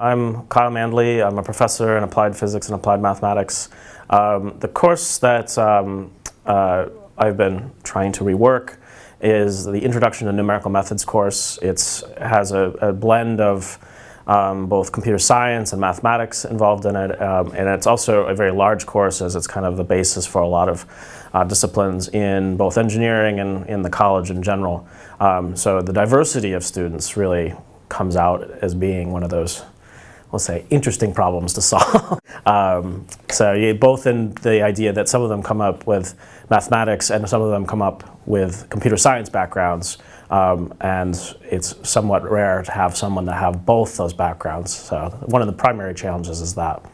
I'm Kyle Mandli. I'm a professor in applied physics and applied mathematics. Um, the course that um, uh, I've been trying to rework is the Introduction to Numerical Methods course. It has a, a, blend of um, both computer science and mathematics involved in it, um, and it's also a very large course as it's kind of the basis for a lot of uh, disciplines in both engineering and in the college in general. Um, so the diversity of students really comes out as being one of those we'll say, interesting problems to solve. um, so yeah, both in the idea that some of them come up with mathematics and some of them come up with computer science backgrounds. Um, and it's somewhat rare to have someone that have both those backgrounds. So one of the primary challenges is that.